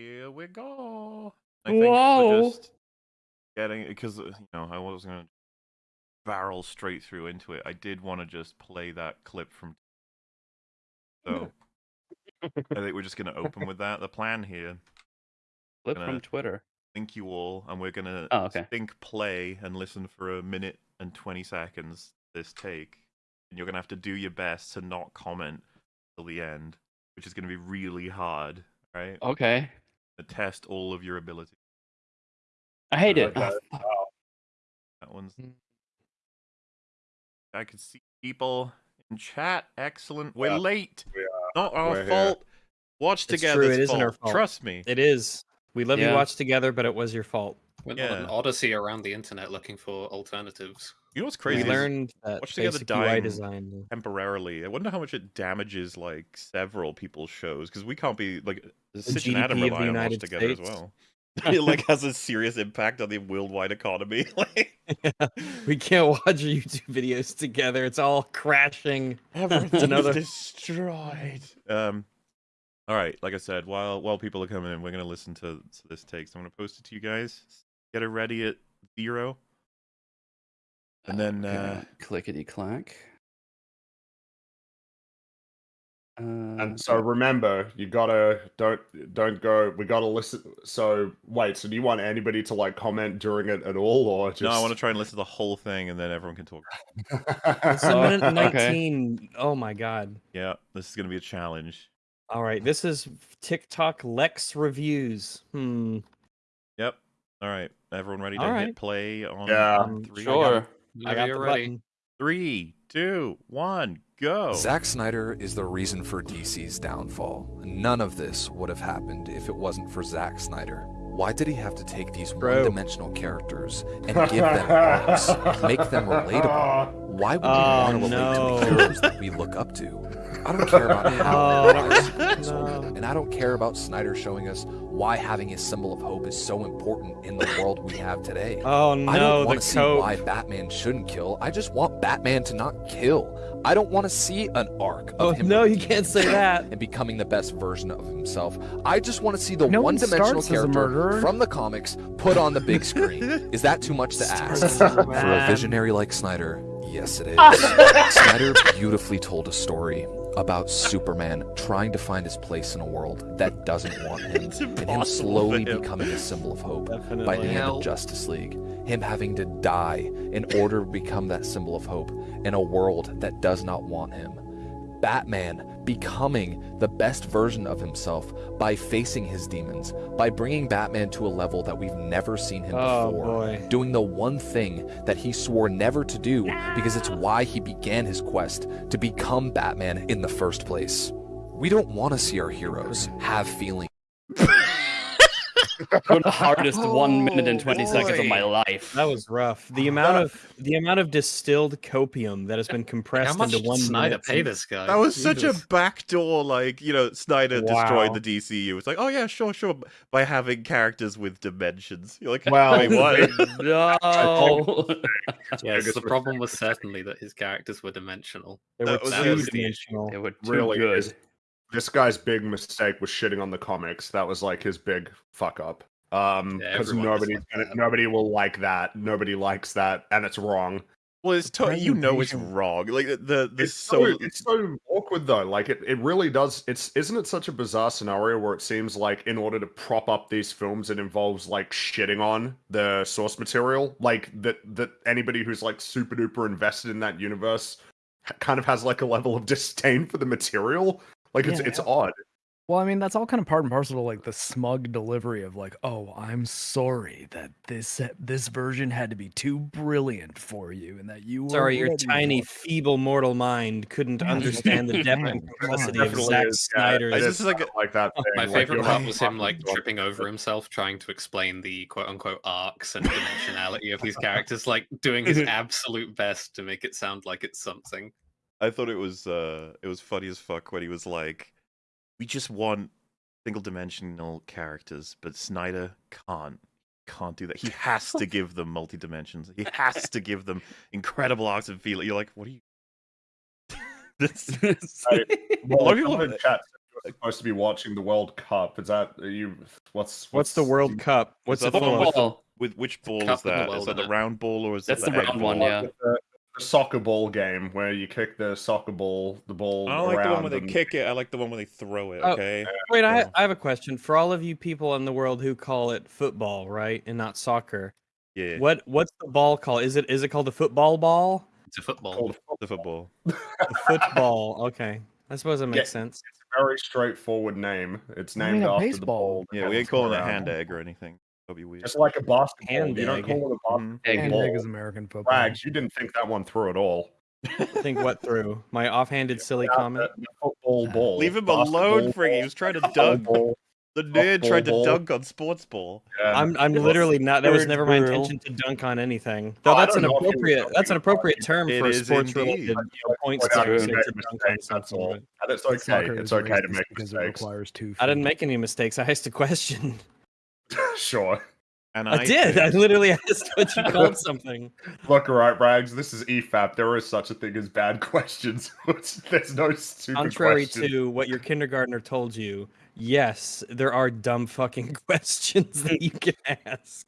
Here we go. I think Whoa. we're just getting because uh, you know I was gonna barrel straight through into it. I did want to just play that clip from. Hmm. So I think we're just gonna open with that. The plan here, Clip from Twitter. thank you all, and we're gonna Oh, okay. think play and listen for a minute and twenty seconds. This take, and you're gonna have to do your best to not comment till the end, which is gonna be really hard. Right? Okay. To test all of your ability. I hate it. Okay. Fuck. That one's. Mm. I can see people in chat. Excellent. We're Yeah, late. we Not our We're here. fault. Watch It's together. true, it isn't our fault. Trust me. It is. We love Yeah. you watch together, but it was your fault. Went on an odyssey around the internet looking for alternatives. You know what's crazy? we learned that Watch Together dying UI design. temporarily. I wonder how much it damages like several people's shows because we can't be like Sitch and Adam rely on Watch Together as well. it like has a serious impact on the worldwide economy. like we can't watch YouTube videos together. It's all crashing. Everything's Another- destroyed. Um, all right, like I said, while while people are coming in, we're gonna listen to, to this take. So I'm gonna post it to you guys. Get it ready at zero, and then uh, clickety clack. Uh, And so remember, you gotta don't don't go. We gotta listen. So wait. So do you want anybody to like comment during it at all, or just? no, I want to try and listen to the whole thing, and then everyone can talk. It's a Oh, minute okay. 19. Oh my god. Yeah, this is gonna be a challenge. All right, this is TikTok Lex reviews. Hmm. Yep. All right, everyone ready to All hit right. play on Yeah. Um, three? sure. I got the ready. button. Three, two, one, go. Zack Snyder is the reason for DC's downfall. None of this would have happened if it wasn't for Zack Snyder. Why did he have to take these one-dimensional characters and give them arcs, make them relatable? Why would we Oh, want to relate to no. the heroes that we look up to? I don't care about how Oh, their lives are canceled, no. and I don't care about Snyder showing us why having a symbol of hope is so important in the world we have today. Oh no, I don't want to see cope. why Batman shouldn't kill. I just want Batman to not kill. I don't want to see an arc of Oh him no, you can't say that. and becoming the best version of himself. I just want to see the No one one-dimensional starts character from the comics put on the big screen. Is that too much to ask? For a visionary like Snyder, yes it is. Snyder beautifully told a story about Superman trying to find his place in a world that doesn't want him, and him slowly him. becoming a symbol of hope by the Definitely. hand of Justice League. Him having to die in order to become that symbol of hope in a world that does not want him. Batman becoming the best version of himself by facing his demons, by bringing Batman to a level that we've never seen him Oh before. boy. Doing the one thing that he swore never to do because it's why he began his quest to become Batman in the first place. We don't want to see our heroes have feelings. The hardest one minute and 20 seconds of my life. That was rough. The amount of the amount of distilled copium that has been compressed How much into one Snyder minute pay this guy? That was such a backdoor, like you know, Snyder destroyed the DCU. It's like, oh yeah, sure, sure, by having characters with dimensions. You're like, Well, wait, what? no. yes, the problem was certainly that his characters were dimensional. They That were was- that two was the dimensional. they were too really good. is. This guy's big mistake was shitting on the comics. That was like his big fuck up. Um, because everyone nobody, disliked nobody will like that. Nobody likes that, and it's wrong. Well, it's to- you know it's wrong. Like the the, the It's so, so, it's so awkward though. Like it, it really does. It's isn't it such a bizarre scenario where it seems like in order to prop up these films, it involves like shitting on the source material. Like that that anybody who's like super duper invested in that universe kind of has like a level of disdain for the material. Like it's Yeah. it's odd. Well, I mean, that's all kind of part and parcel to like the smug delivery of like, oh, I'm sorry that this uh, this version had to be too brilliant for you, and that you Sorry, your tiny, for feeble mortal mind couldn't understand the depth and complexity of Definitely Zack is, yeah. Snyder's. I This just is like like that. Thing. My like, favorite you're part was him like tripping over himself trying to explain the quote unquote arcs and dimensionality of these characters, like doing his absolute best to make it sound like it's something. I thought it was uh it was funny as fuck when he was like, we just want single dimensional characters, but Snyder can't can't do that. He has to give them multi dimensions. He has to give them incredible arcs and feel. You're like, what are you? This- Right. A lot Well, of people- someone in chat supposed to be watching the World Cup. Is that are you? What's What's the World Cup? What's that the one with of? the- Football. With which ball is with the that? Is that the round ball or is That's that the egg round ball? one, yeah. The, the soccer ball game where you kick the soccer ball, the ball I don't like the one where they and- kick it. I like the one where they throw it. Oh, Okay. Wait, I. I have a question for all of you people in the world who call it football, right, and not soccer. Yeah. What what's the ball called? Is it is it called the football ball? It's a football. called The football. The football. Okay, I suppose that makes Yeah. sense. It's a very straightforward name. It's I named mean, a after the ball. Yeah, we ain't calling it hand egg or anything. That'd be weird. It's like a basketball. Hand you don't call it a Mhm. basketball. Egg. Hand is American football. Rags, you didn't think that one through at all. Think what through my offhanded silly Yeah, comment. the, the football ball. Leave him alone, basketball Friggy. He was trying to dunk. ball, The nerd tried to ball. dunk on sports ball. yeah. I'm I'm literally not. That was never my girl. intention to dunk on anything. Oh, Though I that's an don't know if he was appropriate that's an appropriate term It for is sports related indeed. you points Point to you say made to dunk on that's something, all. it's okay. It's okay to make because it mistakes. requires two. Oh, I didn't make any mistakes. I asked a question. Sure. And I, did. I literally asked what you called something. Look, alright, Rags. This is EFAP. There is such a thing as bad questions. There's no stupid Contrary questions. to what your kindergartner told you, yes, there are dumb fucking questions that you can ask.